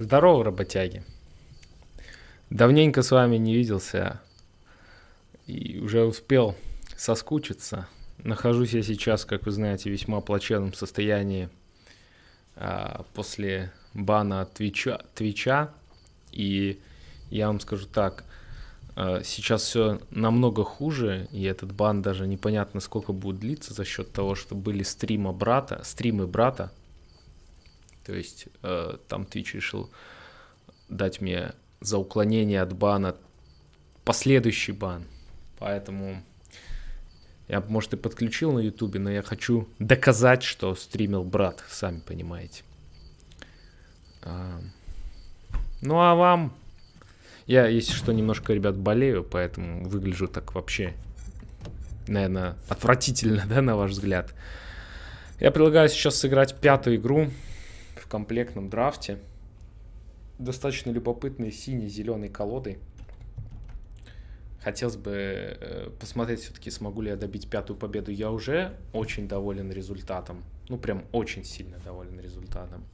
Здорово, работяги. Давненько с вами не виделся и уже успел соскучиться. Нахожусь я сейчас, как вы знаете, в весьма плачевном состоянии а, после бана Твича, Твича. И я вам скажу так, а, сейчас все намного хуже, и этот бан даже непонятно сколько будет длиться за счет того, что были стрима брата, стримы брата. То есть а, там Twitch решил дать мне за уклонение от бана последующий бан. Поэтому я, может, и подключил на ютубе, но я хочу доказать, что стримил брат, сами понимаете. А, ну, а вам... Я, если что, немножко, ребят, болею, поэтому выгляжу так вообще, наверное, отвратительно, да, на ваш взгляд. Я предлагаю сейчас сыграть пятую игру в комплектном драфте. Достаточно любопытной сине-зеленой колодой. Хотелось бы э, посмотреть все-таки, смогу ли я добить пятую победу. Я уже очень доволен результатом. Ну, прям очень сильно доволен результатом.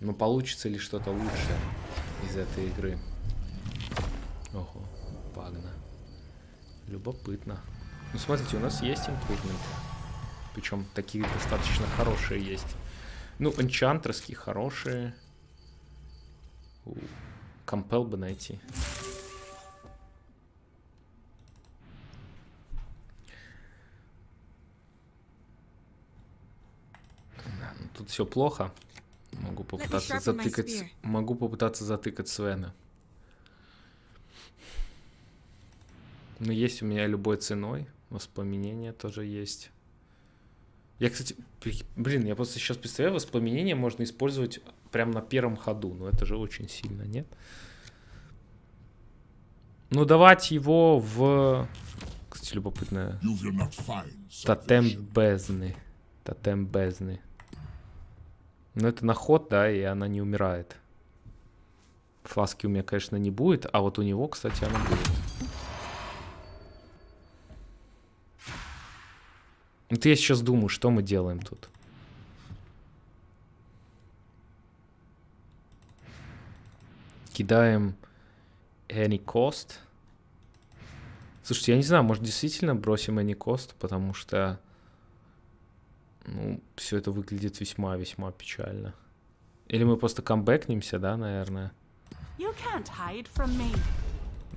Но получится ли что-то лучше из этой игры? Ого, пагна. Любопытно. Ну, смотрите, у нас есть импрувменты. Причем такие достаточно хорошие есть. Ну, энчантерские хорошие. Компел бы найти. Ну тут все плохо. Могу попытаться затыкать. Могу попытаться затыкать Свена. Но есть у меня любой ценой. Воспоминания тоже есть. Я, кстати, блин, я просто сейчас представляю, воспоминания можно использовать прям на первом ходу. Но это же очень сильно, нет? Ну, давать его в... Кстати, любопытно. Тотем бездны. Тотем бездны. Ну, это на ход, да, и она не умирает. Фласки у меня, конечно, не будет, а вот у него, кстати, она будет. Вот я сейчас думаю, что мы делаем тут. Кидаем any cost. Слушайте, я не знаю, может действительно бросим any cost, потому что ну, все это выглядит весьма-весьма печально. Или мы просто камбэкнемся, да, наверное?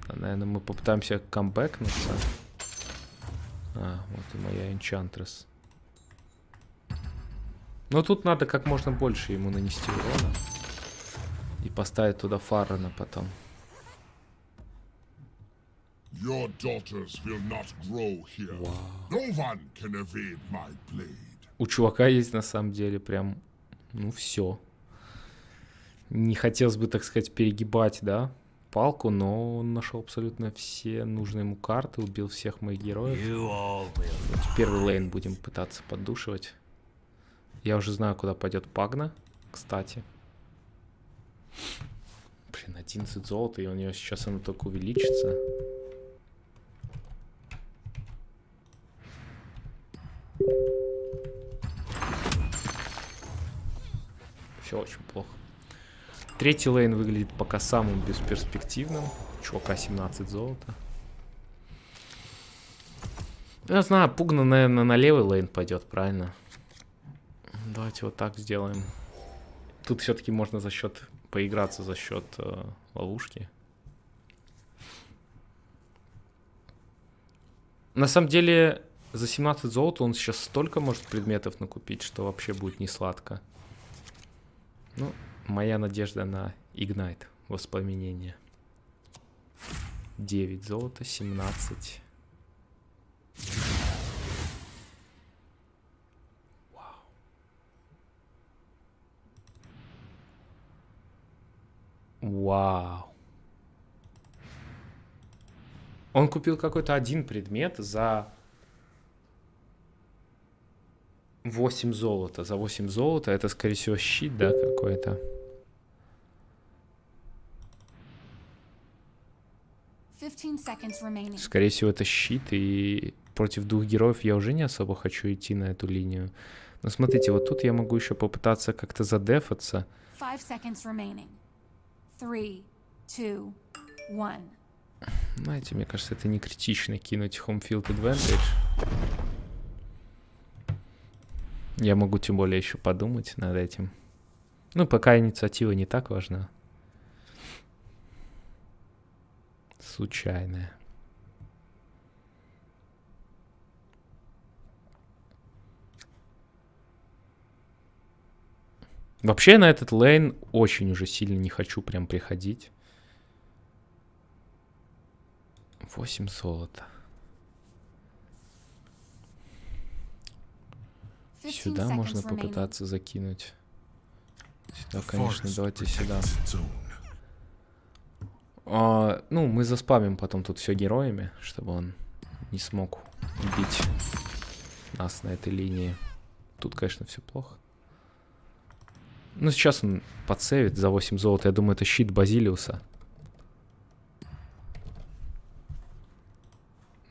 Да, наверное, мы попытаемся камбэкнуться. А, вот и моя Enchantress. Но тут надо как можно больше ему нанести урона. И поставить туда Фаррена потом. Your daughters will not grow here. Wow. No one can evade my blade. У чувака есть на самом деле прям, ну все. Не хотелось бы, так сказать, перегибать, да, палку, но он нашел абсолютно все нужные ему карты, убил всех моих героев. Первый лейн будем пытаться поддушивать. Я уже знаю, куда пойдет Пагна, кстати. Блин, 11 золота, и у нее сейчас оно только увеличится. Все очень плохо. Третий лейн выглядит пока самым бесперспективным. Чувака 17 золота. Я знаю, Пугна, наверное, на левый лейн пойдет, правильно? Давайте вот так сделаем. Тут все-таки можно за счет поиграться за счет э, ловушки. На самом деле, за 17 золота он сейчас столько может предметов накупить, что вообще будет не сладко. Ну, моя надежда на Ignite, воспламенение. 9 золота, 17. Вау. Вау. Он купил какой-то один предмет за 8 золота. За 8 золота это, скорее всего, щит, да, какой-то. Скорее всего, это щит, и против двух героев я уже не особо хочу идти на эту линию. Ну, смотрите, вот тут я могу еще попытаться как-то задефаться. Three, two. Знаете, мне кажется, это не критично кинуть home field advantage. Я могу тем более еще подумать над этим. Ну, пока инициатива не так важна. Случайная. Вообще на этот лейн очень уже сильно не хочу прям приходить. 8 золота. Сюда можно попытаться закинуть. Сюда, конечно, давайте сюда. А, ну, мы заспамим потом тут все героями, чтобы он не смог убить нас на этой линии. Тут, конечно, все плохо. Ну, сейчас он подсейвит за 8 золота. Я думаю, это щит Базилиуса.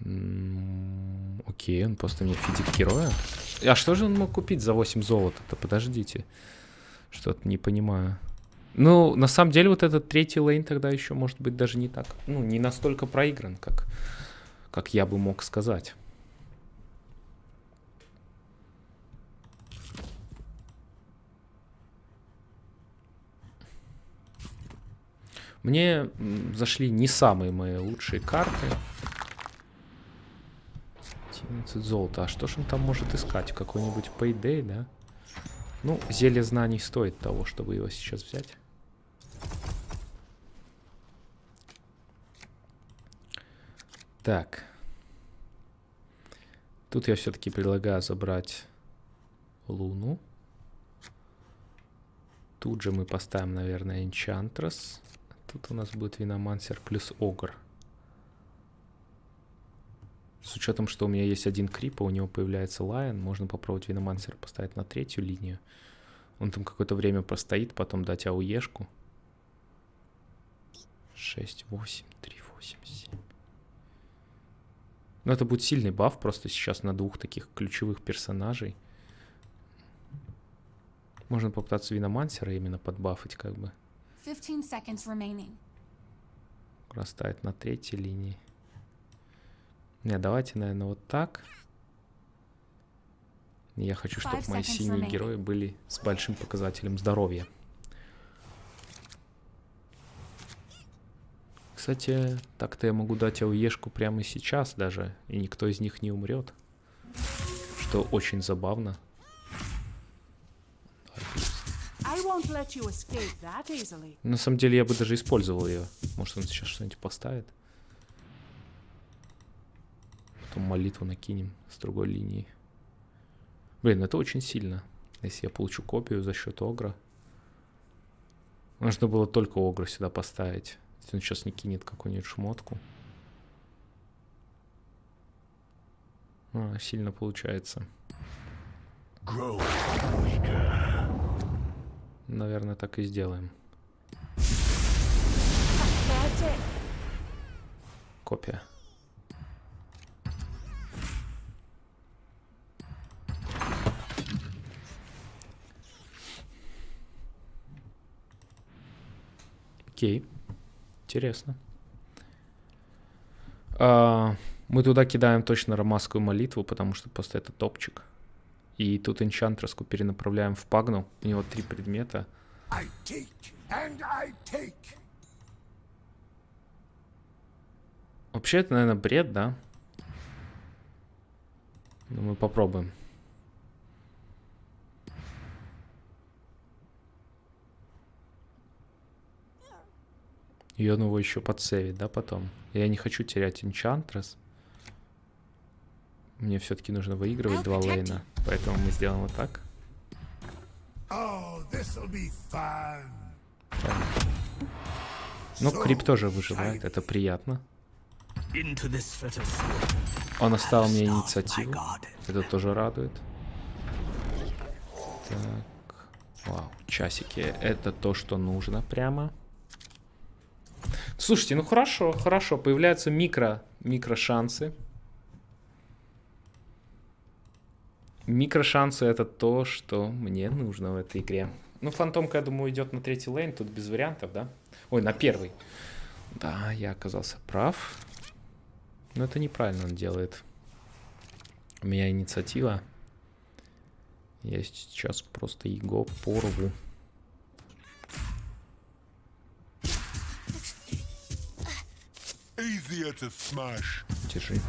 М, Окей, он просто мне фидит героя. А что же он мог купить за 8 золота-то? Подождите. Что-то не понимаю. Ну, на самом деле, вот этот третий лейн тогда еще может быть даже не так, ну, не настолько проигран, как, как я бы мог сказать. Мне зашли не самые мои лучшие карты. 11 золота. А что ж он там может искать? Какой-нибудь Payday, да? Ну, зелье знаний стоит того, чтобы его сейчас взять. Так. Тут я все-таки предлагаю забрать Луну. Тут же мы поставим, наверное, Enchantress. Тут у нас будет Виномансер плюс Огр. С учетом, что у меня есть один крип, а у него появляется Лайон, можно попробовать Виномансера поставить на третью линию. Он там какое-то время простоит, потом дать ауешку. 6, 8, 3, 8, 7. Ну, это будет сильный баф просто сейчас на двух таких ключевых персонажей. Можно попытаться Виномансера именно подбафать, как бы. Расставить на третьей линии. Не, давайте, наверное, вот так. Я хочу, чтобы мои синие герои были с большим показателем здоровья. Кстати, так-то я могу дать ауешку прямо сейчас даже, и никто из них не умрет. Что очень забавно. На самом деле я бы даже использовал ее. Может он сейчас что-нибудь поставит. Потом молитву накинем с другой линии. Блин, это очень сильно. Если я получу копию за счет Огра. Нужно было только Огра сюда поставить. Если он сейчас не кинет какую-нибудь шмотку. А, сильно получается. Наверное, так и сделаем. Копия. Окей. Интересно. А, мы туда кидаем точно ромасскую молитву, потому что просто это топчик. И тут энчантреску перенаправляем в пагну. У него три предмета. I take and I take. Вообще это, наверное, бред, да? Но мы попробуем. И он его еще подсейвит, да, потом? Я не хочу терять Enchantress. Мне все-таки нужно выигрывать два лейна. Поэтому мы сделаем вот так. Oh, fun. Ну, Крип тоже выживает, это приятно. Он оставил мне инициативу. Это тоже радует. Так. Вау, часики. Это то, что нужно прямо. Слушайте, ну хорошо, хорошо. Появляются микро, микро шансы. Микрошансы это то, что мне нужно в этой игре. Ну, фантомка, я думаю, идет на третий лейн, тут без вариантов, да? Ой, на первый. Да, я оказался прав. Но это неправильно он делает. У меня инициатива. Я сейчас просто его порву. Easier to smash. Держи.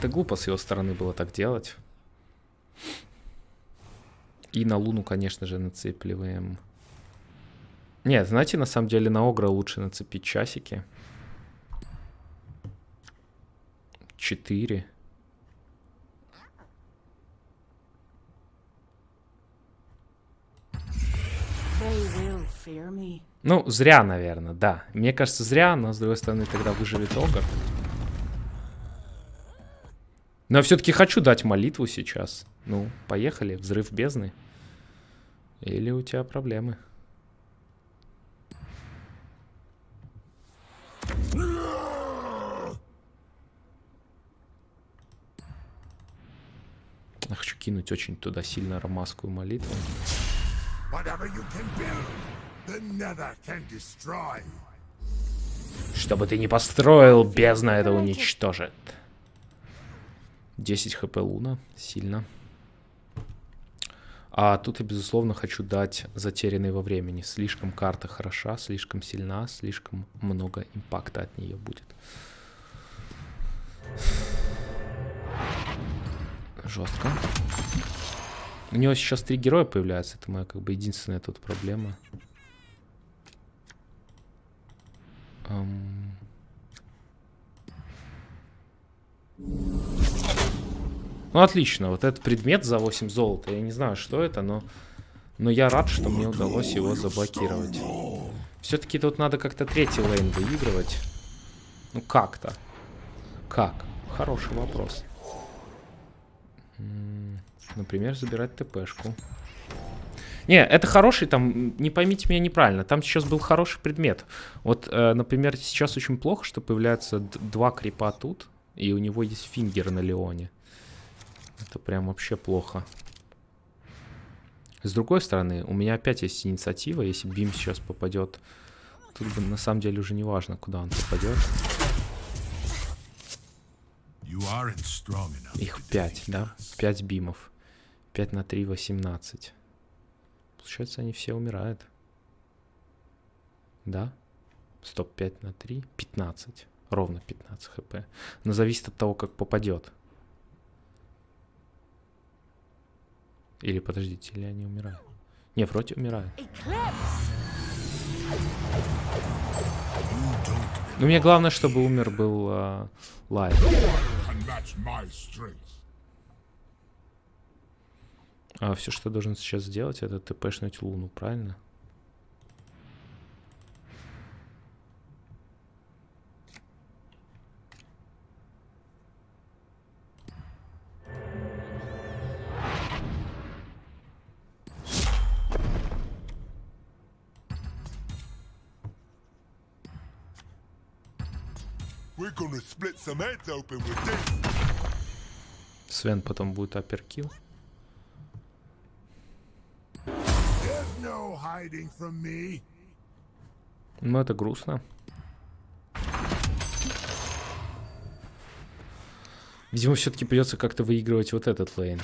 Да глупо с его стороны было так делать. И на Луну, конечно же, нацепливаем. Нет, знаете, на самом деле на Огра лучше нацепить часики. Четыре. They will fear me. Ну, зря, наверное, да. Мне кажется, зря, но с другой стороны, тогда выживет Огр. Но я все-таки хочу дать молитву сейчас. Ну, поехали, взрыв бездны. Или у тебя проблемы? Я хочу кинуть очень туда сильно ромасскую молитву. Что бы ты ни построил, бездна это уничтожит. 10 хп Луна, сильно. А тут я, безусловно, хочу дать затерянный во времени. Слишком карта хороша, слишком сильна, слишком много импакта от нее будет. Жестко. У него сейчас три героя появляются. Это моя как бы единственная тут проблема. Ам. Ну, отлично. Вот этот предмет за 8 золота. Я не знаю, что это, но... Но я рад, что мне удалось его заблокировать. Все-таки тут надо как-то третий лейн выигрывать. Ну, как-то. Как? Хороший вопрос. Например, забирать ТПшку. Не, это хороший, там, не поймите меня неправильно, там сейчас был хороший предмет. Вот, э, например, сейчас очень плохо, что появляются два крипа тут, и у него есть фингер на Леоне. Это прям вообще плохо. С другой стороны, у меня опять есть инициатива, если Бим сейчас попадет, тут бы на самом деле уже не важно, куда он попадет. Их to 5, defeat да? us. 5 бимов. 5 на 3, 18. Получается, они все умирают. Да? Стоп, 5 на 3, 15. Ровно 15 хп. Но зависит от того, как попадет. Или подождите, или они умирают? Не, вроде умирают. Ну, мне главное, чтобы умер был а, Лайт. Can match my strength. А все, что я должен сейчас сделать, это тпшнуть Луну, правильно? Свен потом будет апперкил. Ну, это грустно. Видимо, все-таки придется как-то выигрывать вот этот лейн.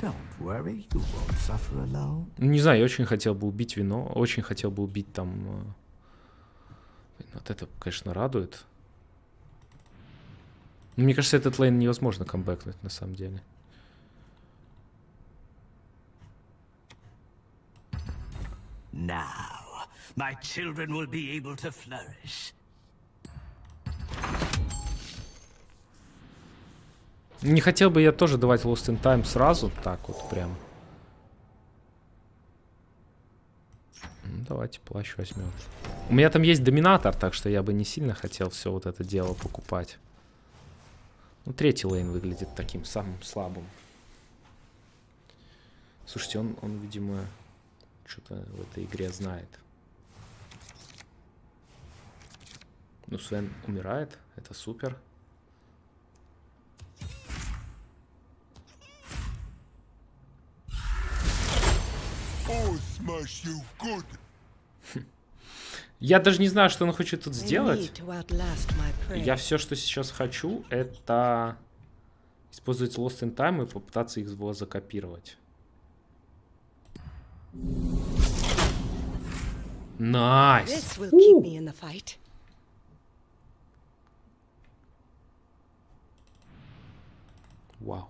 Don't worry, you won't suffer alone. Не знаю, я очень хотел бы убить вино, очень хотел бы убить там... Вот это, конечно, радует. Но Мне кажется, этот лейн невозможно камбэкнуть, на самом деле. Now, my children will be able to flourish. Не хотел бы я тоже давать Lost in Time сразу, так вот прям. Ну, давайте плащ возьмем. У меня там есть доминатор, так что я бы не сильно хотел все вот это дело покупать. Ну, третий лейн выглядит таким самым слабым. Слушайте, он, он видимо, что-то в этой игре знает. Ну, Свен умирает, это супер. Oh, smash you good. Я даже не знаю, что он хочет тут сделать. Я все, что сейчас хочу, это использовать Lost in Time и попытаться их его закопировать. Nice! Fight. Вау.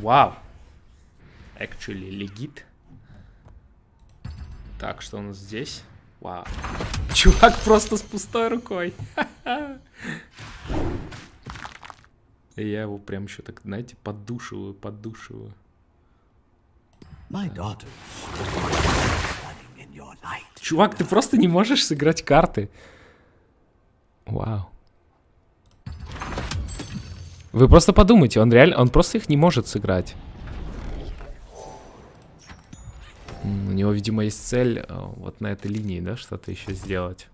Вау. Actually, legit. Так, что у нас здесь? Вау. Чувак просто с пустой рукой. И Я его прям еще так, знаете, поддушиваю, поддушиваю. Чувак, ты просто не можешь сыграть карты. Вау. Вы просто подумайте, он реально, он просто их не может сыграть. У него, видимо, есть цель э, вот на этой линии, да, что-то еще сделать.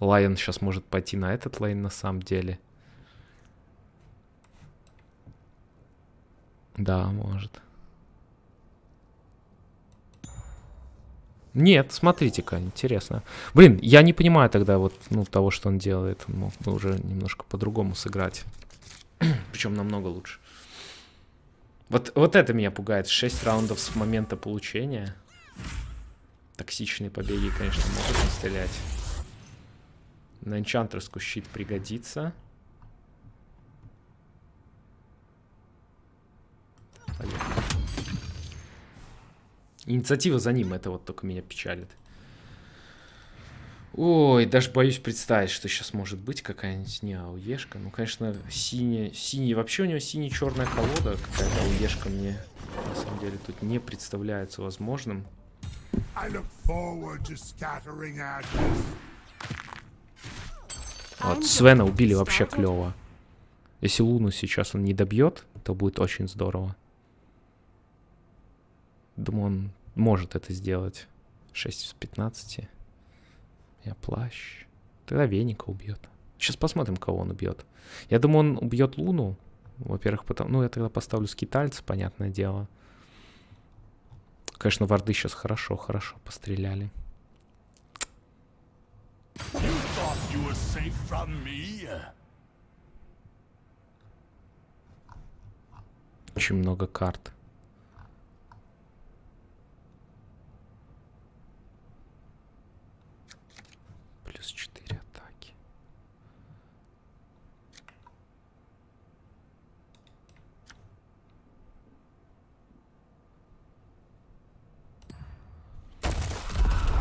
Лайон сейчас может пойти на этот лейн на самом деле. Да, может. Нет, смотрите-ка, интересно. Блин, я не понимаю тогда вот ну, того, что он делает. Мог бы уже немножко по-другому сыграть. Причем намного лучше. Вот, вот это меня пугает. 6 раундов с момента получения. Токсичные побеги, конечно, могут настрелять. На энчантерску щит пригодится. Поехали. Инициатива за ним, это вот только меня печалит. Ой, даже боюсь представить, что сейчас может быть какая-нибудь не ауешка. Ну, конечно, синяя, синий, вообще у него сине-черная колода, какая-то ауешка мне на самом деле тут не представляется возможным. Вот, Свена убили вообще клево. Если Луну сейчас он не добьет, то будет очень здорово. Думаю, он может это сделать. 6 из 15. Я плащ. Тогда Веника убьет. Сейчас посмотрим, кого он убьет. Я думаю, он убьет Луну. Во-первых, потому... Ну, я тогда поставлю скитальца, понятное дело. Конечно, варды сейчас хорошо, хорошо постреляли. Очень много карт. Плюс 4 атаки.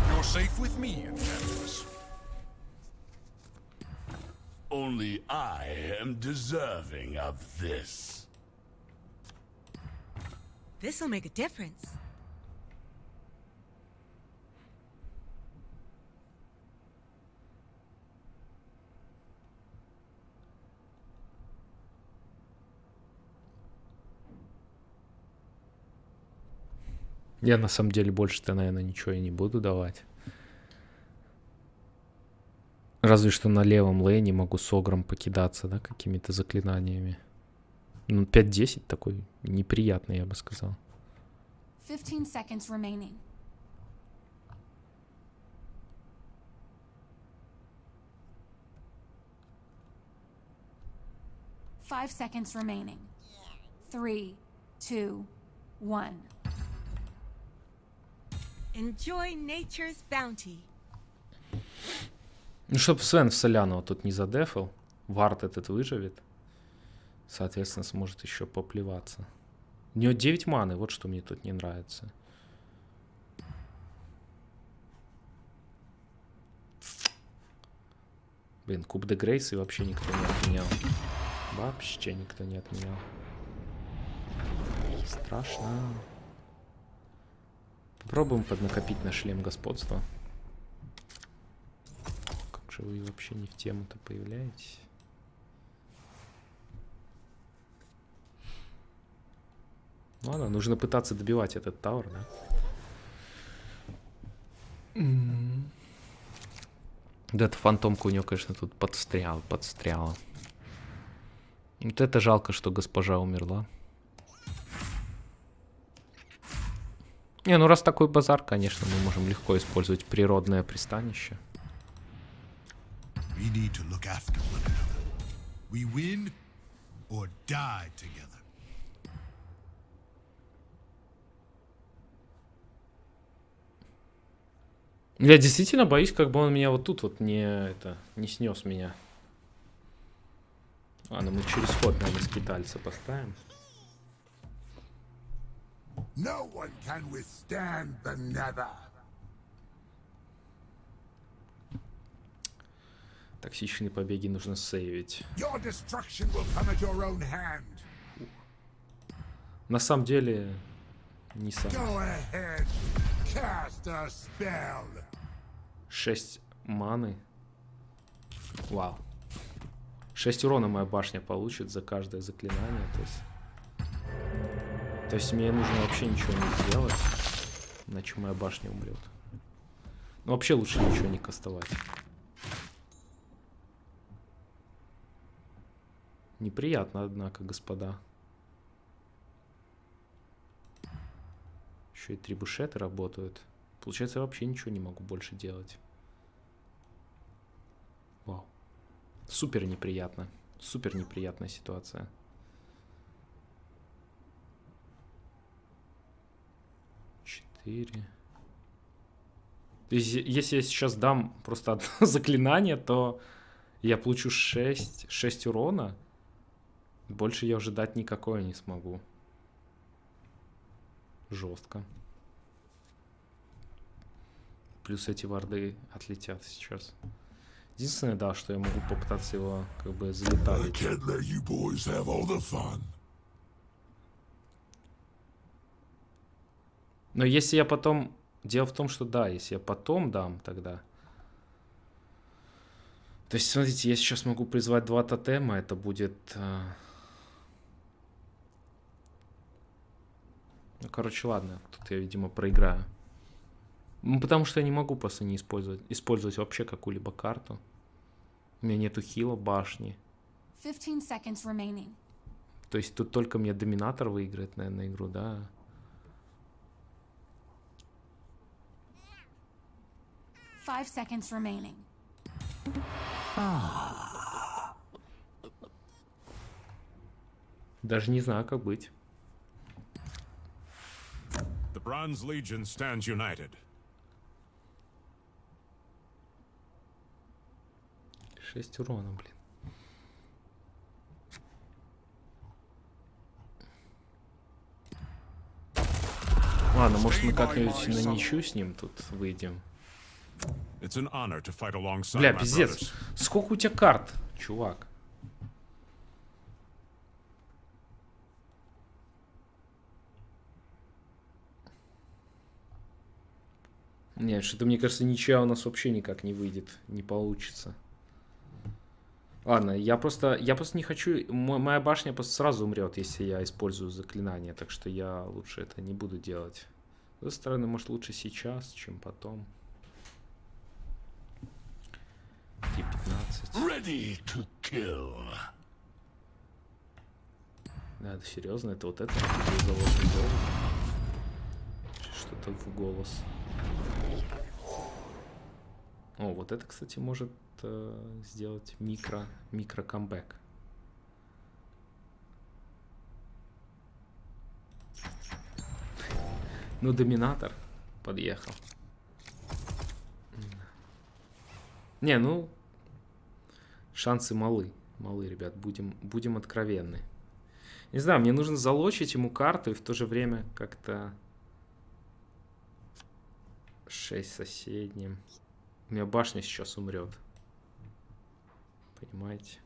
You're safe with me, Enchantress. Only I am deserving of this. This'll make a difference. Я на самом деле больше-то, наверное, ничего и не буду давать. Разве что на левом лейне могу с огром покидаться, да, какими-то заклинаниями. Ну, 5-10 такой неприятный, я бы сказал. 15 seconds remaining. Five seconds remaining. Three, two, one. Enjoy nature's bounty. Ну, чтобы Свен в Солянова тут не задефал, Вард этот выживет. Соответственно, сможет еще поплеваться. У него 9 маны, вот что мне тут не нравится. Блин, Куб де Грейс и вообще никто не отменял. Вообще никто не отменял. Страшно. Попробуем поднакопить на шлем господства. Же вы вообще не в тему-то появляетесь? Ну ладно, нужно пытаться добивать этот тауэр, да? Да, эта фантомка у нее, конечно, тут подстряла, подстряла. Вот это жалко, что госпожа умерла. Не, ну раз такой базар, конечно, мы можем легко использовать природное пристанище. We need to look after one another. We win or die together. Я действительно боюсь, как бы он меня вот тут вот не, это, не снес меня. Ладно, мы через ход, наверное, скитальца поставим. No one can withstand the Nether. Токсичные побеги нужно сейвить. На самом деле, не сам. 6 маны. Вау. 6 урона моя башня получит за каждое заклинание. То есть, то есть мне нужно вообще ничего не делать. Иначе моя башня умрет. Ну вообще лучше ничего не кастовать. Неприятно, однако, господа. Еще и трибушеты работают. Получается, я вообще ничего не могу больше делать. Вау. Супер неприятно. Супер неприятная ситуация. Четыре. Если я сейчас дам просто одно заклинание, то я получу 6, 6 урона. Больше я уже дать никакое не смогу. Жестко. Плюс эти варды отлетят сейчас. Единственное, да, что я могу попытаться его как бы залетать. Но если я потом... Дело в том, что да, если я потом дам тогда... То есть, смотрите, я сейчас могу призвать два тотема, это будет... а, Ну, короче, ладно, тут я, видимо, проиграю. Ну, потому что я не могу просто не использовать, использовать вообще какую-либо карту. У меня нету хила башни. 15 seconds remaining. То есть тут только мне доминатор выиграет, наверное, игру, да? Five seconds remaining. Даже не знаю, как быть. Bronze Legion stands united. Шесть урона, блин. Ладно, может мы как-нибудь на ничью с ним тут выйдем. It's an honor to fight alongside Бля, my пиздец. brothers. Сколько у тебя карт, чувак? Нет, что-то мне кажется, ничья у нас вообще никак не выйдет, не получится. Ладно, я просто, я просто не хочу, мо- моя башня просто сразу умрет, если я использую заклинание, так что я лучше это не буду делать. С другой стороны, может лучше сейчас, чем потом. Т-15. Ready to kill. Да, это серьезно, это вот это. Что-то в голос. О, вот это, кстати, может э, сделать микро, микро камбэк. Ну, доминатор подъехал. Не, ну, шансы малы. Малы, ребят, будем, будем откровенны. Не знаю, мне нужно залочить ему карту и в то же время как-то... 6 соседним. У меня башня сейчас умрет. Понимаете?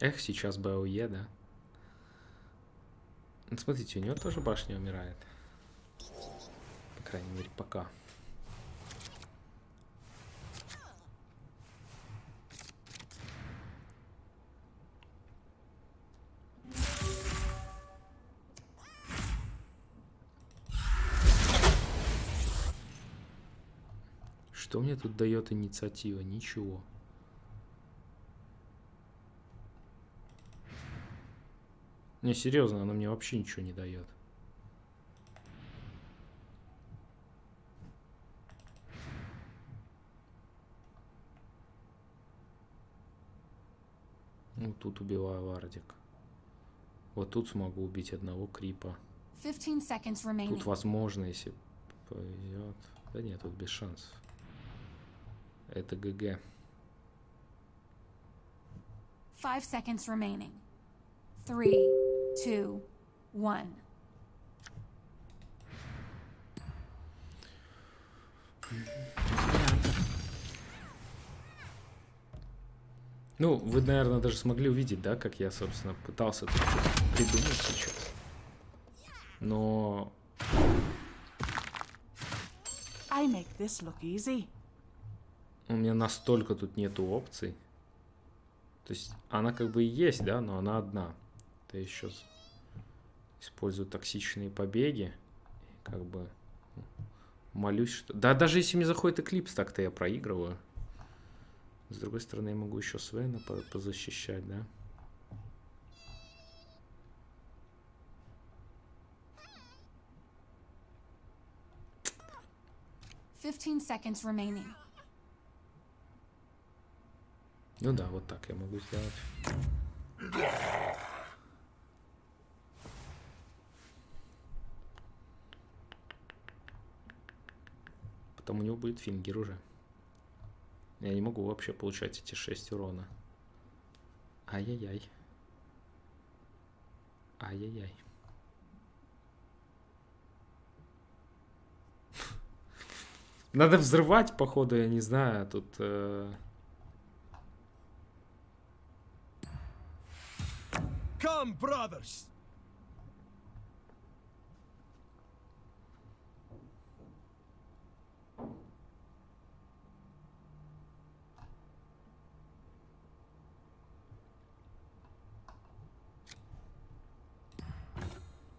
Эх, сейчас бы АОЕ, да? Ну, смотрите, у него тоже башня умирает. По крайней мере, пока. Тут дает инициатива? Ничего. Не, серьезно, она мне вообще ничего не дает. Ну, тут убиваю вардик. Вот тут смогу убить одного крипа. 15 seconds remaining. Тут возможно, если повезет. Да нет, тут без шансов. Это ГГ. Five seconds remaining. Three, two, one. Ну, вы, наверное, даже смогли увидеть, да, как я, собственно, пытался тут придумать сейчас. Но I make this look easy. У меня настолько тут нету опций. То есть она как бы и есть, да, но она одна. Я еще использую токсичные побеги. Как бы ну, молюсь, что... Да, даже если мне заходит эклипс, так-то я проигрываю. С другой стороны, я могу еще Свена по- позащищать, да? Fifteen seconds remaining. Ну да, вот так я могу сделать. Потом у него будет фингер уже. Я не могу вообще получать эти 6 урона. Ай-яй-яй. Ай-яй-яй. Надо взрывать, походу, я не знаю, тут... э, Come, brothers!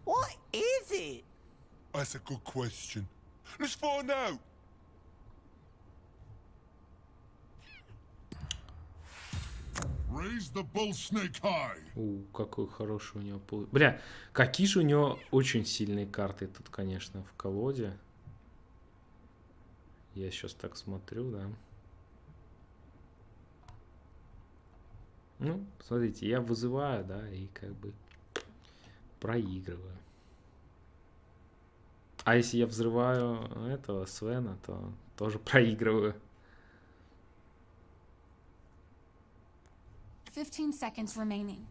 What is it? That's a good question. Let's find out. У, какой хороший у него пол... Бля, какие же у него очень сильные карты тут, конечно, в колоде. Я сейчас так смотрю, да. Ну, смотрите, я вызываю, да, и как бы проигрываю. А если я взрываю этого Свена, то тоже проигрываю. Fifteen seconds remaining.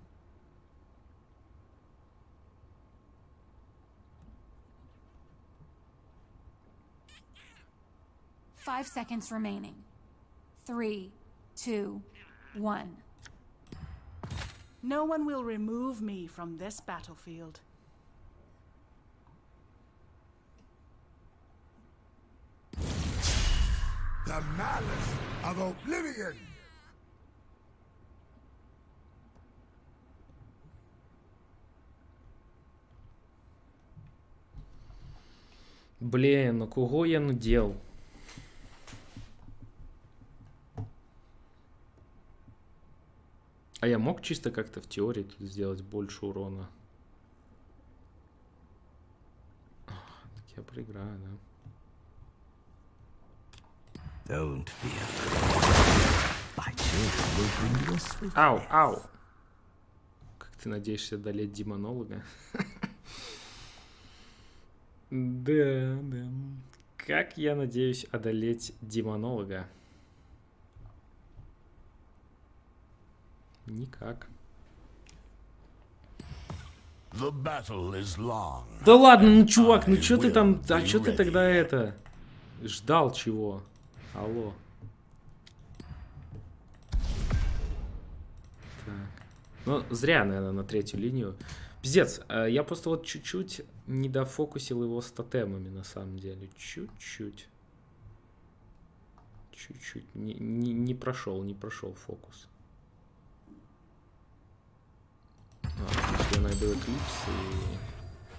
Five seconds remaining. Three, two, one. No one will remove me from this battlefield. The malice of oblivion. Блін, ну кого я надел? А я мог чисто как-то в теории тут сделать больше урона? Так я проиграю, да? Don't be afraid. Ау, ау! Как ты надеешься одолеть демонолога? Да, да. Как я надеюсь одолеть демонолога? Никак. The battle is long. Да ладно, ну чувак, ну чё ты там, а чё ты тогда это, ждал чего? Алло. Так. Ну, зря, наверное, на третью линию. Пиздец, э, я просто вот чуть-чуть не дофокусил его с тотемами, на самом деле. Чуть-чуть. Чуть-чуть. Не, не, не прошел, не прошел фокус. Если я найду Eclipse и...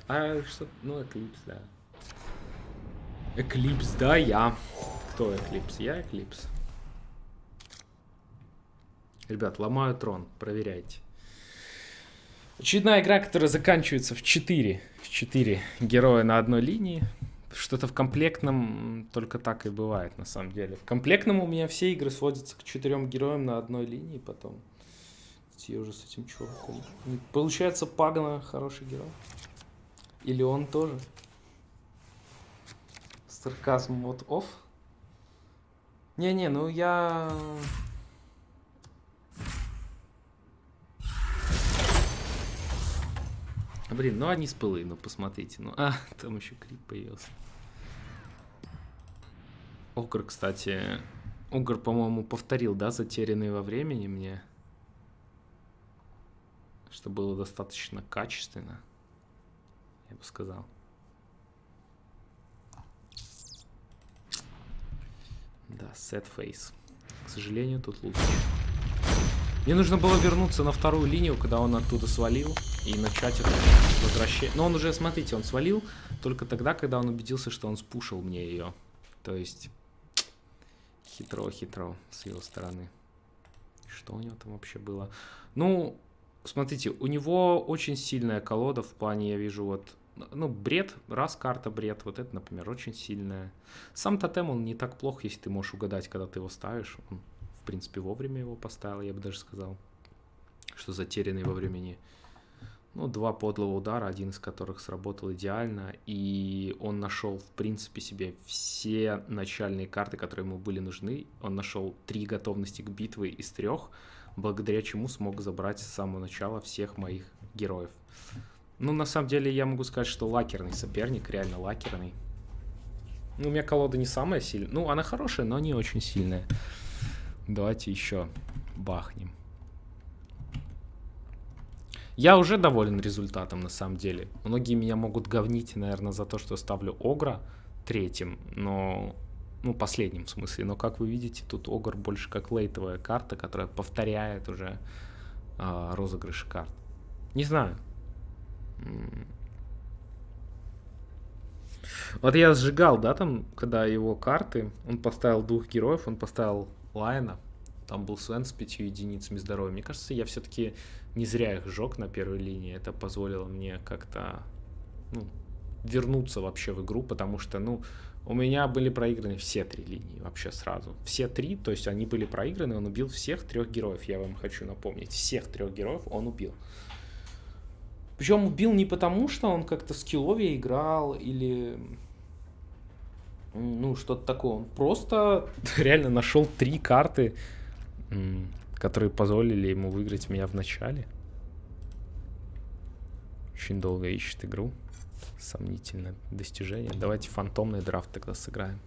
А, что? Ну, Eclipse, да. Eclipse, да, я. Кто Eclipse? Я Eclipse. Ребят, ломаю трон, проверяйте. Очередная игра, которая заканчивается в 4. В 4 героя на одной линии. Что-то в комплектном только так и бывает, на самом деле. В комплектном у меня все игры сводятся к четырем героям на одной линии потом. Я уже с этим чуваком. Получается, Пагна хороший герой. Или он тоже. Сарказм вот оф. Не-не, ну я... Блин, ну они с пылы, ну посмотрите. Ну, а, там еще крип появился. Огр, кстати... Огр, по-моему, повторил, да, затерянный во времени мне. Что было достаточно качественно. Я бы сказал. Да, set face. К сожалению, тут лучше. Мне нужно было вернуться на вторую линию, когда он оттуда свалил, и начать это возвращение. Но он уже, смотрите, он свалил только тогда, когда он убедился, что он спушил мне ее. То есть, хитро-хитро с его стороны. Что у него там вообще было? Ну, смотрите, у него очень сильная колода в плане, я вижу, вот, ну, бред, раз карта бред, вот это, например, очень сильная. Сам тотем, он не так плох, если ты можешь угадать, когда ты его ставишь. Он в принципе, вовремя его поставил, я бы даже сказал. Что затерянный во времени. Ну, два подлого удара, один из которых сработал идеально. И он нашел, в принципе, себе все начальные карты, которые ему были нужны. Он нашел три готовности к битве из трех, благодаря чему смог забрать с самого начала всех моих героев. Ну, на самом деле, я могу сказать, что лакерный соперник, реально лакерный. Ну, у меня колода не самая сильная. Ну, она хорошая, но не очень сильная. Давайте еще бахнем. Я уже доволен результатом, на самом деле. Многие меня могут говнить, наверное, за то, что ставлю Огра третьим, но... Ну, последним в смысле. Но, как вы видите, тут Огр больше как лейтовая карта, которая повторяет уже э, розыгрыши карт. Не знаю. Вот я сжигал, да, там, когда его карты, он поставил двух героев, он поставил Лайна. Там был Свен с пятью единицами здоровья. Мне кажется, я все-таки не зря их сжег на первой линии. Это позволило мне как-то ну, вернуться вообще в игру, потому что, ну, у меня были проиграны все три линии вообще сразу. Все три, то есть они были проиграны, он убил всех трех героев, я вам хочу напомнить. Всех трех героев он убил. Причем убил не потому, что он как-то скилловее играл или ну, что-то такое. Он просто реально нашел три карты, которые позволили ему выиграть меня в начале. Очень долго ищет игру. Сомнительное достижение. Давайте фантомный драфт тогда сыграем.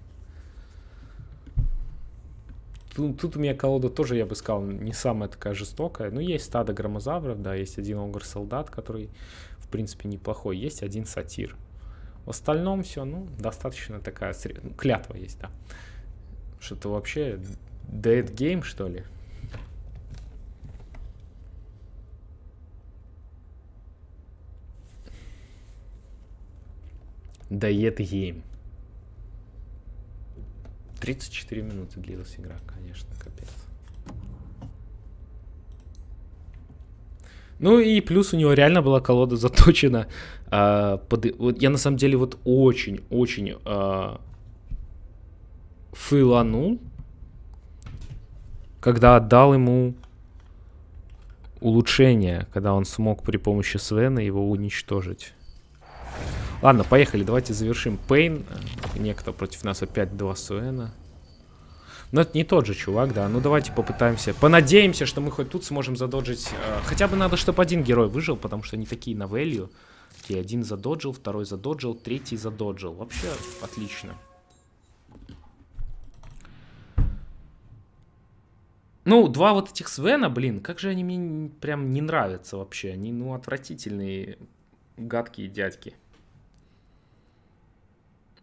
Тут, тут у меня колода тоже, я бы сказал, не самая такая жестокая. Ну, есть стадо громозавров, да, есть один огр-солдат, который, в принципе, неплохой. Есть один сатир. В остальном все, ну, достаточно такая сред... ну, клятва есть, да. Что-то вообще dead game, что ли? Dead game. 34 минуты длилась игра, конечно, капец. Ну и плюс у него реально была колода заточена а, под, вот я на самом деле вот очень-очень а, фейланул, когда отдал ему улучшение, когда он смог при помощи Свена его уничтожить. Ладно, поехали, давайте завершим. Пейн, некто против нас опять два Свена. Но это не тот же чувак, да. Ну давайте попытаемся. Понадеемся, что мы хоть тут сможем задоджить. Э, хотя бы надо, чтобы один герой выжил, потому что они такие на value. Окей, один задоджил, второй задоджил, третий задоджил. Вообще отлично. Ну, два вот этих Свена, блин, как же они мне прям не нравятся вообще. Они, ну, отвратительные, гадкие дядьки.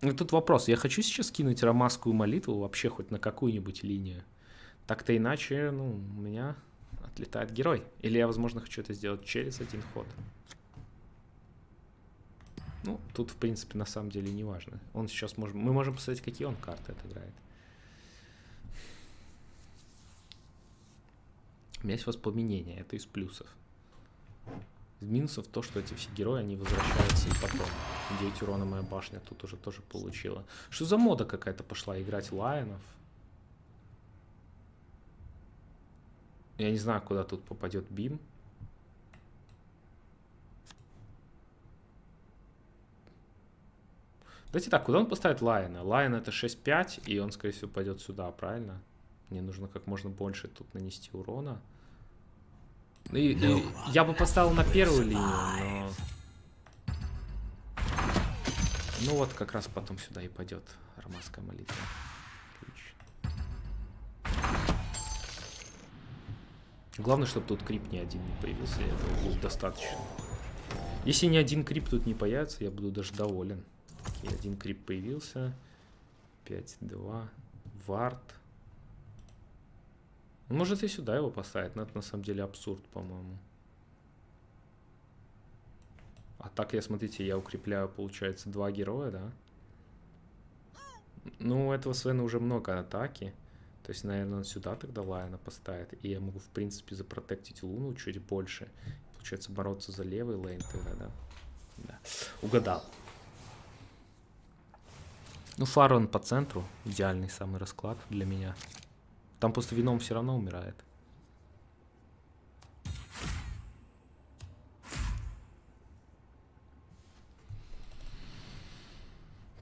Ну, тут вопрос. Я хочу сейчас кинуть ромасскую молитву вообще хоть на какую-нибудь линию. Так-то иначе, ну, у меня отлетает герой. Или я, возможно, хочу это сделать через один ход. Ну, тут, в принципе, на самом деле не важно. Он сейчас может... Мы можем посмотреть, какие он карты отыграет. У меня есть воспламенение, это из плюсов. Из минусов то, что эти все герои, они возвращаются и потом. 9 урона моя башня тут уже тоже получила. Что за мода какая-то пошла играть лайонов? Я не знаю, куда тут попадет бим. Давайте так, куда он поставит Лайона? Лайон это 6-5, и он, скорее всего, пойдет сюда, правильно? Мне нужно как можно больше тут нанести урона. Ну и- и я бы поставил на первую линию, но... Ну вот, как раз потом сюда и пойдет романская молитва. Отлично. Главное, чтобы тут крип ни один не появился, этого будет достаточно. Если ни один крип тут не появится, я буду даже доволен. Окей, один крип появился. 5-2. Вард. Он может и сюда его поставить, но это на самом деле абсурд, по-моему. А так я, смотрите, я укрепляю, получается, два героя, да? Ну, этого Свена уже много атаки. То есть, наверное, он сюда тогда Лайона поставит. И я могу, в принципе, запротектить Луну чуть больше. Получается, бороться за левый лейн тогда, да? Да. Угадал. Ну, Фарон по центру. Идеальный самый расклад для меня. Там просто вином все равно умирает.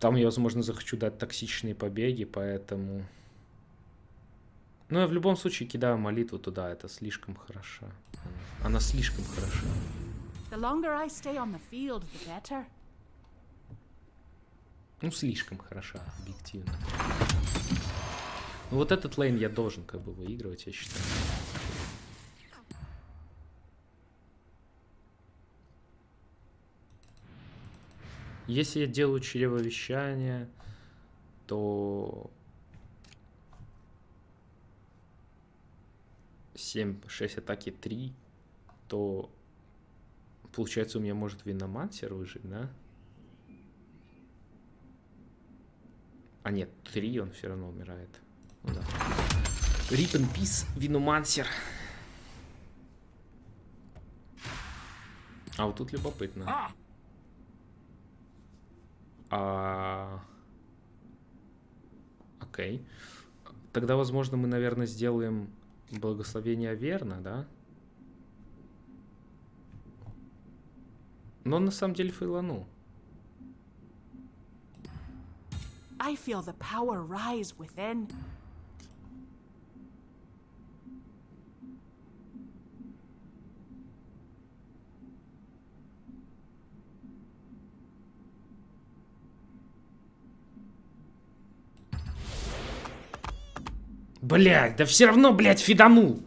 Там я, возможно, захочу дать токсичные побеги, поэтому... Ну, я в любом случае кидаю молитву туда, это слишком хороша. Она слишком хороша. The longer I stay on the field, the better. Ну, слишком хороша, объективно. Ну, вот этот лейн я должен как бы выигрывать, я считаю. Если я делаю чревовещание, то 7, 6 атаки 3, то получается у меня может Виномансер выжить, да? А нет, 3 он все равно умирает. Ну да. Rip in Peace, Виномансер. А вот тут любопытно. А... Окей. Тогда, возможно, мы, наверное, сделаем благословение верно, да? Но на самом деле фейланул. I feel the power rise within. Блять, да все равно, блядь, фиданул.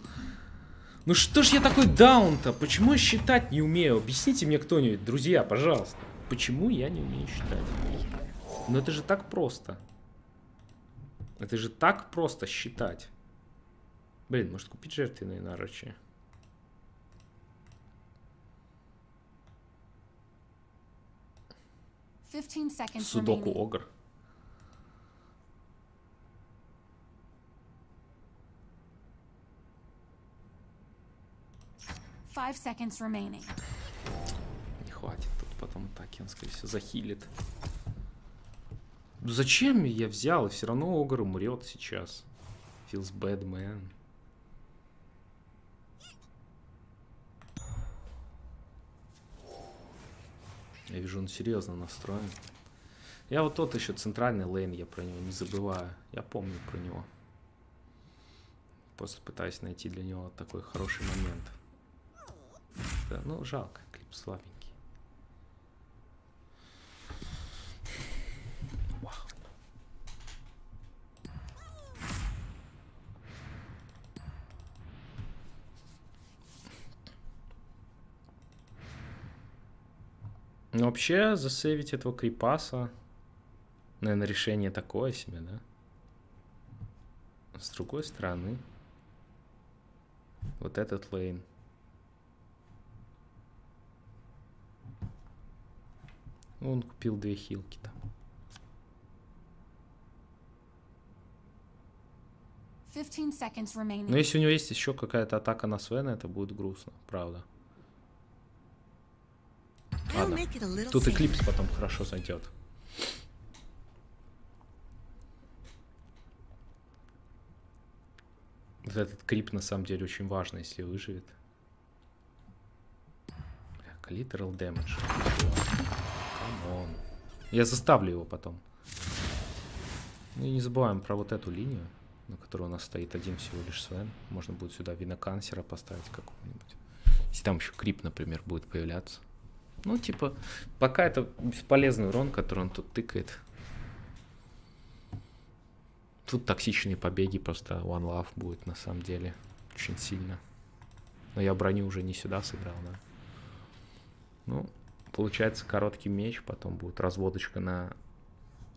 Ну что ж я такой даун-то? Почему я считать не умею? Объясните мне кто-нибудь, друзья, пожалуйста. Почему я не умею считать? Ну это же так просто. Это же так просто считать. Блин, может купить жертвенные наручи? Судоку. Огр. Five seconds remaining. Не хватит тут потом атаки, он, скорее всего, захилит. Ну зачем я взял? Все равно Огр умрет сейчас. Feels bad, man. Я вижу, он серьезно настроен. Я вот тот еще центральный лейн, я про него не забываю. Я помню про него. Просто пытаюсь найти для него такой хороший момент как-то, ну, жалко, клип слабенький. Ну, вообще, засейвить этого крипаса, наверное, решение такое себе, да? С другой стороны, вот этот лейн. Он купил две хилки там. 15 seconds remaining. Но если у него есть еще какая-то атака на Свена, это будет грустно, правда. Ладно. Тут Eclipse потом хорошо зайдет. Вот этот крип на самом деле очень важно, если выживет. Бля, Collateral damage. Come on. Я заставлю его потом. Ну и не забываем про вот эту линию, на которой у нас стоит один всего лишь Свен. Можно будет сюда Venomancer а поставить какого-нибудь. Если там еще крип, например, будет появляться. Ну, типа, пока это бесполезный урон, который он тут тыкает. Тут токсичные побеги, просто One Love будет на самом деле очень сильно. Но я броню уже не сюда сыграл, да. Ну, получается короткий меч, потом будет разводочка на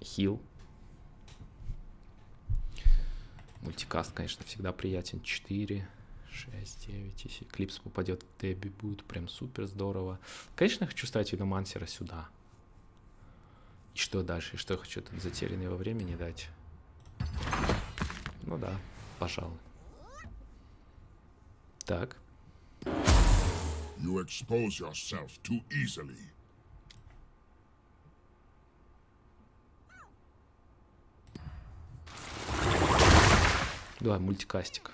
хил. Мультикаст, конечно, всегда приятен. 4, 6, 9. Если клипс попадет в Дебби, будет прям супер здорово. Конечно, хочу ставить Виномансера сюда. И что дальше? И что я хочу тут затерянный во времени дать? Ну да, пожалуй. Так. You expose yourself too easily. Давай, мультикастик.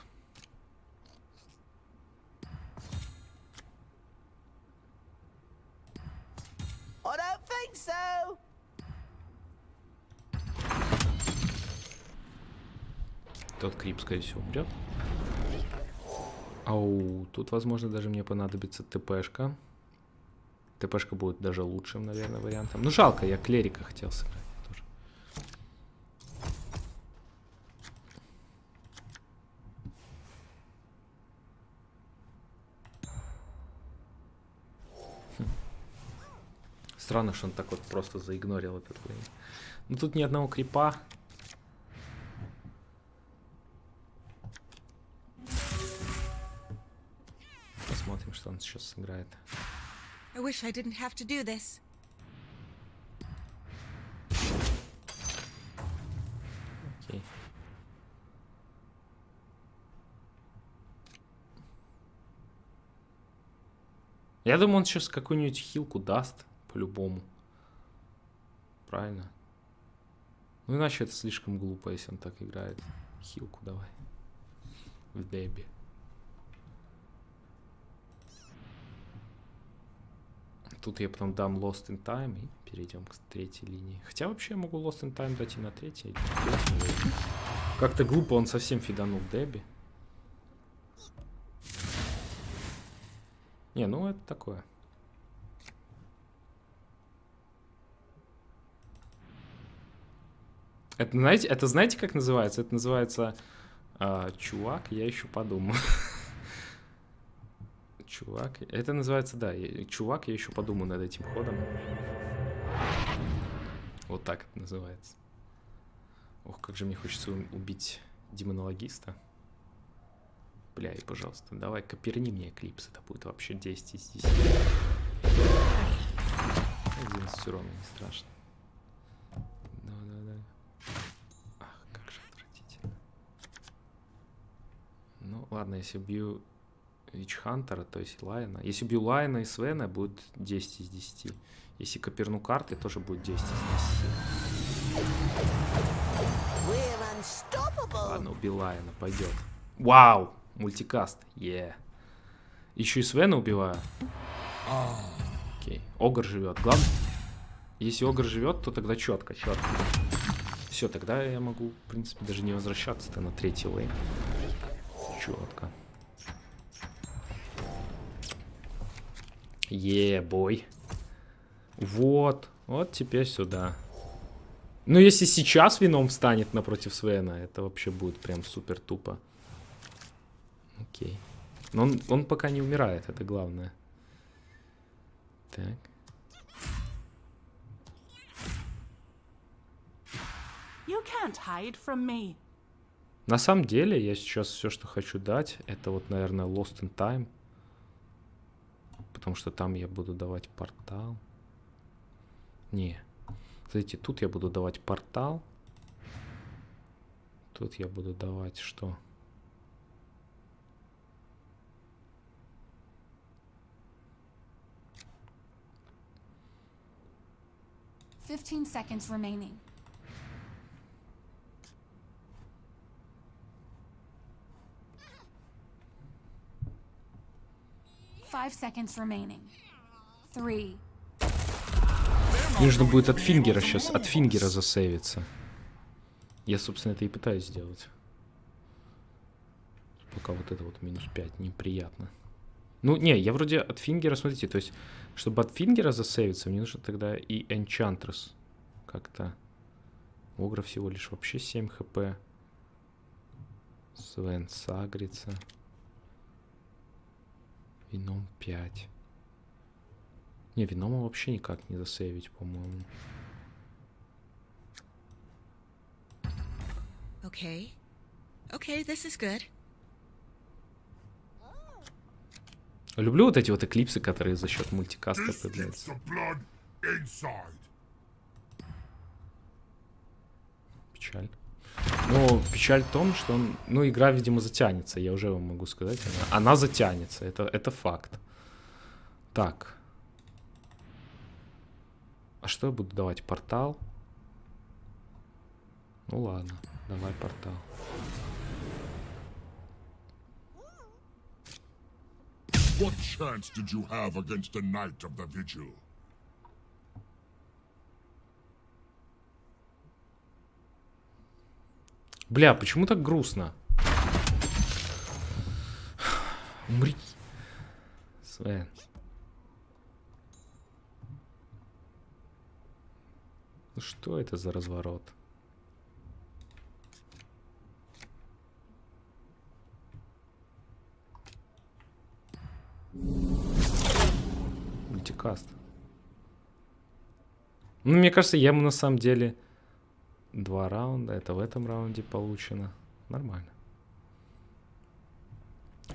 I don't think so. Тот крип, скорее всего, умрет. Ау, тут, возможно, даже мне понадобится ТПшка. ТПшка будет даже лучшим, наверное, вариантом. Ну, жалко, я клерика хотел сыграть тоже. Хм. Странно, что он так вот просто заигнорил этот лейн. Ну, тут ни одного крипа. Сейчас сыграет. I wish I didn't have to do this. Окей. Я думаю, он сейчас какую-нибудь хилку даст, по-любому. Правильно? Ну иначе это слишком глупо, если он так играет. Хилку давай. В дебе. Тут я потом дам Lost in Time и перейдем к третьей линии. Хотя вообще я могу Lost in Time дать и на третьей. Как-то глупо он совсем фиданул Дебби. Не, ну это такое. Это знаете, это знаете, как называется? Это называется а, чувак, я еще подумаю. Чувак, это называется, да, чувак, я еще подумаю над этим ходом. Вот так это называется. Ох, как же мне хочется убить демонологиста. Бля, и пожалуйста, давай коперни мне клипс, это будет вообще 10 из 10. 11 урона, не страшно. Да-да-да. Ах, как же отвратительно. Ну, ладно, если бью Witch Hunter а, то есть Лайна. Если бью Лайна и Свена, будет 10 из 10. Если коперну карты, тоже будет 10 из 10. We're unstoppable. Ладно, убил Лайна, пойдет. Вау! Multicast, yeah. Еще и Свена убиваю. Окей. Огр живет. Главное, если Огр живет, то тогда четко, четко. Все, тогда я могу, в принципе, даже не возвращаться-то на третий лейн. Четко. Ебой. Вот. Вот теперь сюда. Ну, если сейчас вином встанет напротив Свена, это вообще будет прям супер тупо. Окей. Но он, он пока не умирает, это главное. Так. На самом деле, я сейчас все, что хочу дать, это вот, наверное, Lost in Time. Потому что там я буду давать портал. Не. Смотрите, тут я буду давать портал. Тут я буду давать что? Fifteen seconds remaining. Five seconds remaining. Three. Нужно будет от фингера сейчас, от фингера засейвиться. Я, собственно, это и пытаюсь сделать. Пока вот это вот минус 5 неприятно. Ну, не, я вроде от фингера, смотрите, то есть, чтобы от фингера засейвиться, мне нужно тогда и Enchantress как-то. Огра всего лишь вообще 7 хп. Свен сагрится. Вином 5. Не, винома вообще никак не засейвить, по-моему. Okay. Okay, this is good. Люблю вот эти вот эклипсы, которые за счет мультикаста появляются. Печаль. Ну, печаль в том, что он, ну, игра, видимо, затянется. Я уже вам могу сказать. Она, она затянется. Это, это факт. Так. А что я буду давать? Портал? Ну ладно, давай портал. What chance did you have against a knight of the vigil? Бля, почему так грустно? Умри. Свен. Ну что это за разворот? Мультикаст. Ну, мне кажется, я ему на самом деле два раунда. Это в этом раунде получено. Нормально.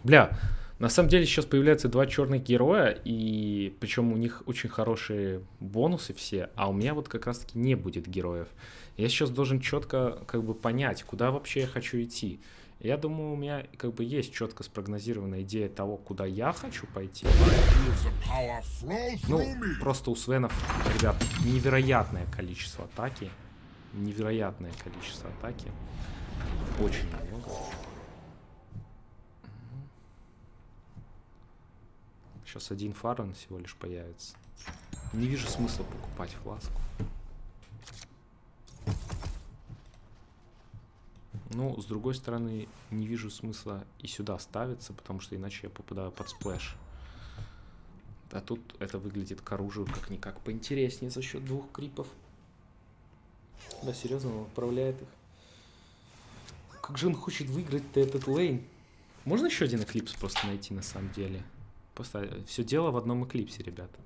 Бля, на самом деле сейчас появляются два черных героя, и причем у них очень хорошие бонусы все, а у меня вот как раз-таки не будет героев. Я сейчас должен четко как бы понять, куда вообще я хочу идти. Я думаю, у меня как бы есть четко спрогнозированная идея того, куда я хочу пойти. Ну, просто у Свенов, ребят, невероятное количество атаки. Невероятное количество атаки. Очень много. Сейчас один фарен всего лишь появится. Не вижу смысла покупать фласку. Ну, с другой стороны, не вижу смысла и сюда ставиться, потому что иначе я попадаю под сплэш. А тут это выглядит к оружию как-никак поинтереснее за счет двух крипов. Да, серьезно, он отправляет их. Как же он хочет выиграть-то этот лейн? Можно еще один эклипс просто найти на самом деле? Просто все дело в одном эклипсе, ребята.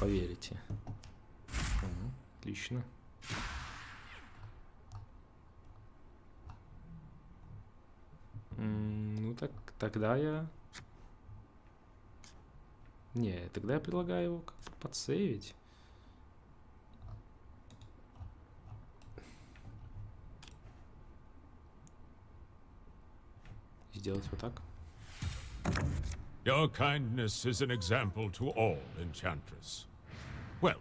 Поверите. Мгм, Отлично. Ну так, тогда я... Не, тогда я предлагаю его как-то подсейвить. Сделать вот так. Your kindness is an example to all, Enchantress. Well,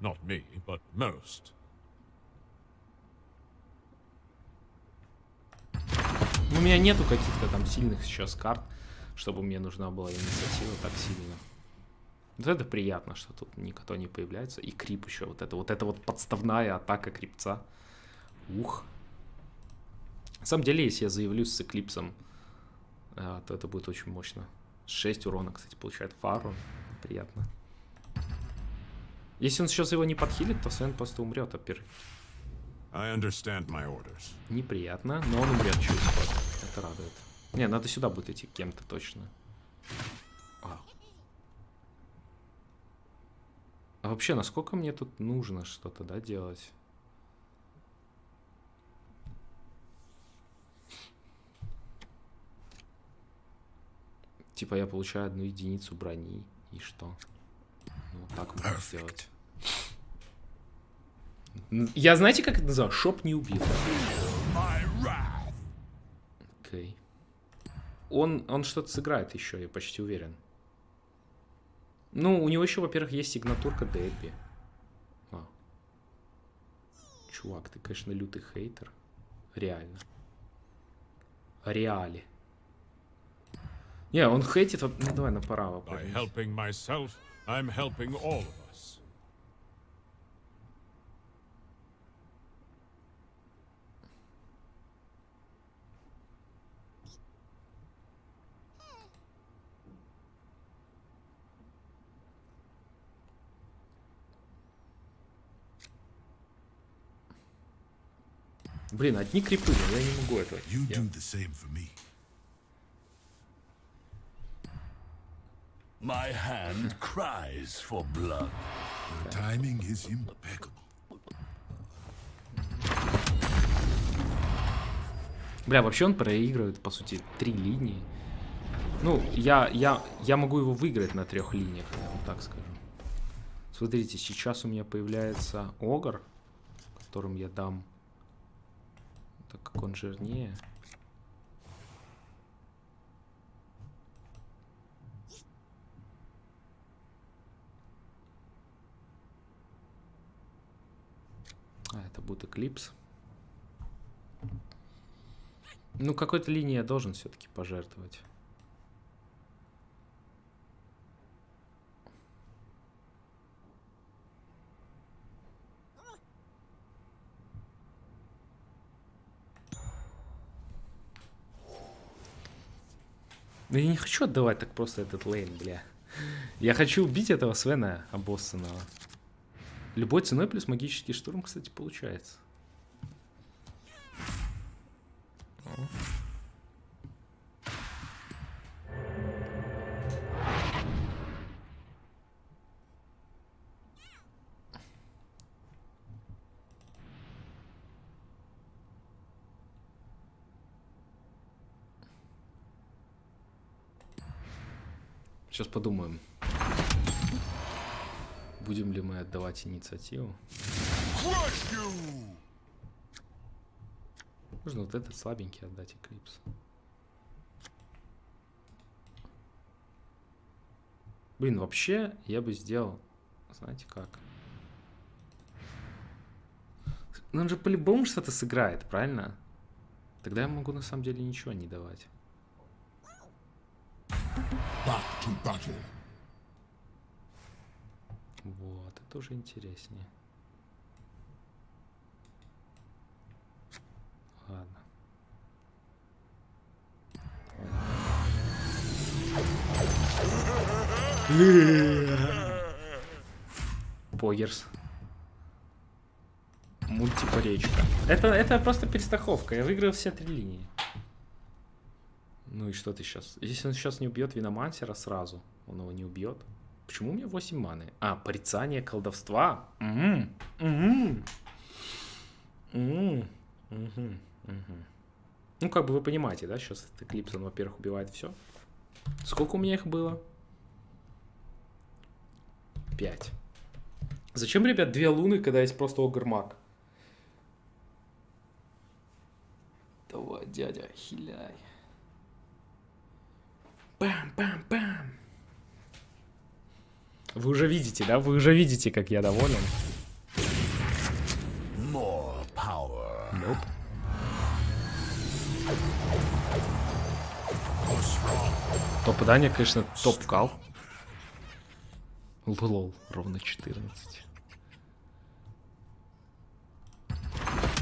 not me, but most. У меня нету каких-то там сильных сейчас карт, чтобы мне нужна была инициатива так сильно. Вот это приятно, что тут никто не появляется. И крип еще. Вот это вот, это вот подставная атака крипца. Ух. На самом деле, если я заявлюсь с эклипсом, то это будет очень мощно. 6 урона, кстати, получает фару. Приятно. Если он сейчас его не подхилит, то Свен просто умрет orders. Неприятно, но он умрет через ход. Это радует. Не, надо сюда будет идти кем-то точно. А. А вообще, насколько мне тут нужно что-то, да, делать? Типа я получаю одну единицу брони. И что? Ну, так можно сделать. Н- Я знаете, как это называю? Шоп не убил. Окей. Он, он что-то сыграет еще, я почти уверен. Ну, у него еще, во-первых, есть сигнатурка Дебби. А. Чувак, ты, конечно, лютый хейтер. Реально. Реали. Не, он хейтит... Ну, давай направо. Myself. Блин, одни крипы, я не могу этого. You do the same for me. My hand cries for blood. Your timing is impeccable. Бля, вообще он проигрывает, по сути, три линии. Ну, я, я, я могу его выиграть на трех линиях, я вам так скажу. Смотрите, сейчас у меня появляется Огр, которым я дам... Так как он жирнее. А, это будет Эклипс. Ну, какой-то линии я должен все-таки пожертвовать. Да я не хочу отдавать так просто этот лейн, бля. Я хочу убить этого Свена обоссанного. Любой ценой плюс магический штурм, кстати, получается. Сейчас подумаем. Будем ли мы отдавать инициативу? Можно вот этот слабенький отдать Эклипс. Блин, вообще я бы сделал, знаете как? Ну он же по-любому что-то сыграет, правильно? Тогда я могу на самом деле ничего не давать. Back to battle. Вот, это уже интереснее. Ладно. Погерс. Мультипоречка. Это, это просто перестраховка. Я выиграл все три линии. Ну и что ты сейчас? Если он сейчас не убьет Виномансера сразу, он его не убьет. Почему у меня 8 маны? А, порицание колдовства. Мгм. Мгм. Мгм. Ну, как бы вы понимаете, да, сейчас этот Эклипс, он, во-первых, убивает все. Сколько у меня их было? Пять. Зачем, ребят, две луны, когда есть просто Огрмак? Давай, дядя, хиляй. Бам-бам-бам. Вы уже видите, да? Вы уже видите, как я доволен. More power. Nope. Попадание, конечно, топ-кал. Лол, ровно 14.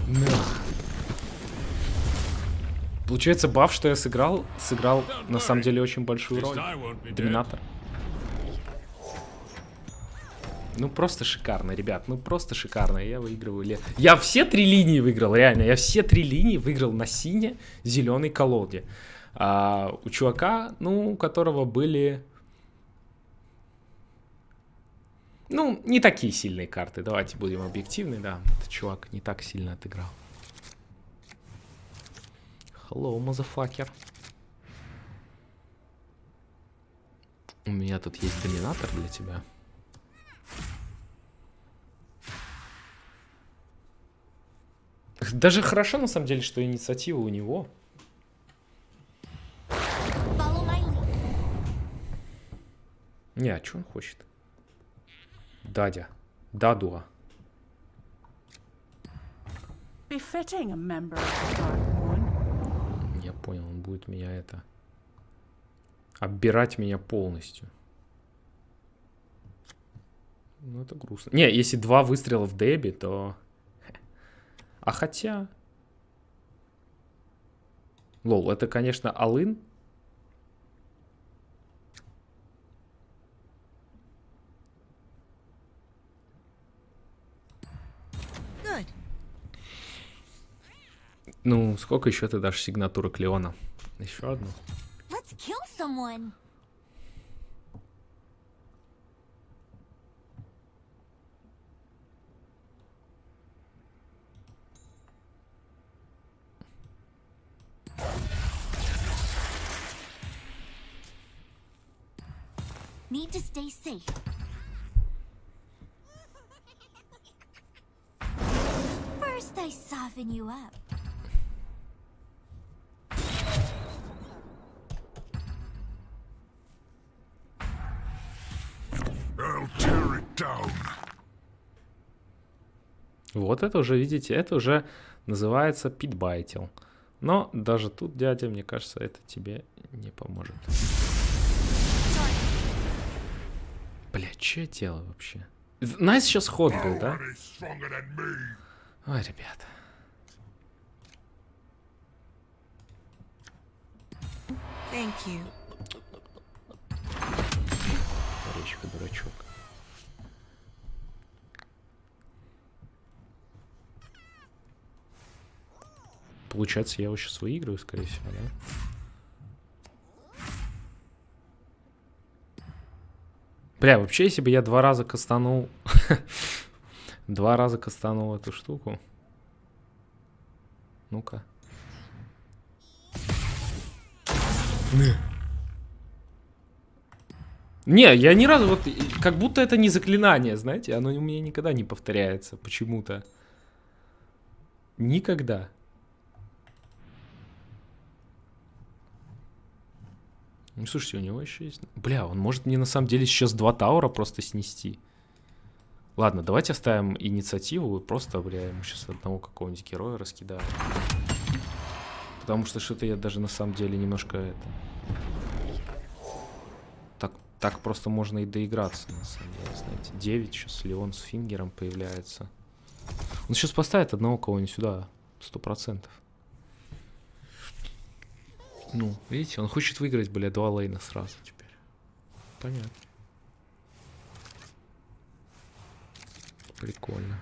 Нах. Получается, баф, что я сыграл, сыграл на самом деле очень большую роль. Доминатор. Ну просто шикарно, ребят, ну просто шикарно. Я выигрываю лет. Я все три линии выиграл, реально. Я все три линии выиграл на сине зеленой колоде. А, у чувака, ну, у которого были. Ну, не такие сильные карты. Давайте будем объективны, да. Этот чувак не так сильно отыграл. Hello, motherfucker. У меня тут есть доминатор для тебя. Даже хорошо, на самом деле, что инициатива у него. Не, а что он хочет? Дадя. Дадуа. Я понял, он будет меня это... Оббирать меня полностью. Ну, это грустно. Не, если два выстрела в Дебби, то... А хотя... Лол, это, конечно, Алын. Ну, сколько еще ты дашь сигнатуры Клеона? Еще одну. Let's kill someone. Need to stay safe. First, I soften you up. I'll tear it down. Вот это уже, видите, это уже называется питбайтил. Но даже тут, дядя, мне кажется, это тебе не поможет. Бля, что я делаю вообще? Nice сейчас ход был, да? Ой, ребята. Thank you. Речка, дурачок. Получается, я его сейчас выиграю, скорее всего, да? Бля, вообще, если бы я два раза кастанул... два раза кастанул эту штуку. Ну-ка. Не, я ни разу вот, как будто это не заклинание, знаете, оно у меня никогда не повторяется почему-то. Никогда. Ну, слушайте, у него еще есть... Бля, он может мне на самом деле сейчас два таура просто снести. Ладно, давайте оставим инициативу просто, бля, ему сейчас одного какого-нибудь героя раскидаю. Потому что что-то я даже на самом деле немножко это... Так, так просто можно и доиграться, на самом деле, знаете. 9 сейчас Леон с Фингером появляется. Он сейчас поставит одного кого-нибудь сюда, сто процентов. Ну, видите, он хочет выиграть, бля, два лейна сразу теперь. Понятно. Прикольно.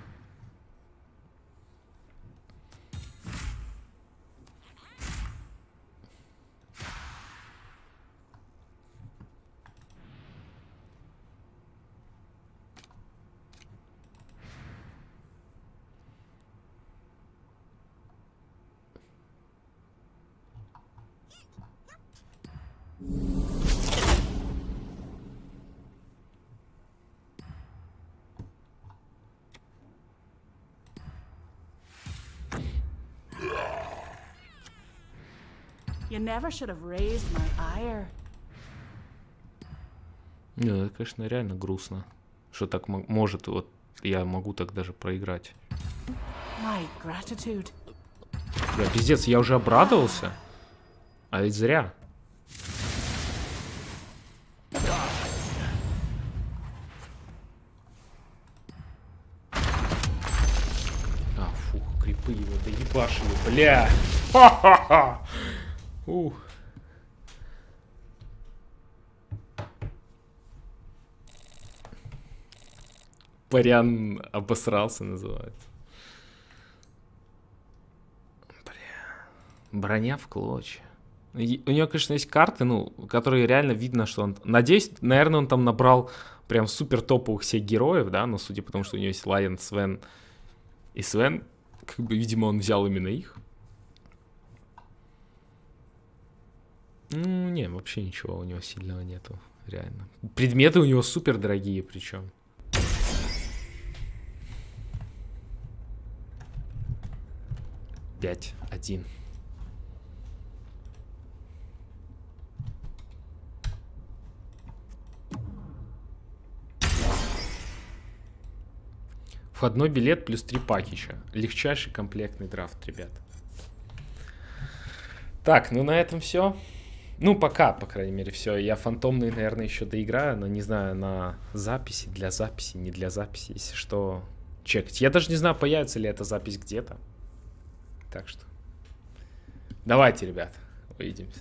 You never should have raised my ire. Не, ну это, конечно, реально грустно. Что так мо- может, вот я могу так даже проиграть. My gratitude. Бля, пиздец, я уже обрадовался. А ведь зря. А, фух, крипы его доебашили, бля. Ха-ха-ха. Ух. Парян обосрался, называется. Броня в клочья. У него, конечно, есть карты, ну, которые реально видно, что он... Надеюсь, наверное, он там набрал прям супер топовых всех героев, да, но судя по тому, что у него есть Лайон, Свен и Свен, как бы, видимо, он взял именно их. Ну, не, вообще ничего у него сильного нету. реально. Предметы у него супер дорогие причем. Пять, один. Входной билет плюс три пакича. Легчайший комплектный драфт, ребят. Так, ну на этом все. Ну, пока, по крайней мере, все. Я фантомный, наверное, еще доиграю, но не знаю, на записи, для записи, не для записи, если что, чекать. Я даже не знаю, появится ли эта запись где-то. Так что, давайте, ребят, увидимся.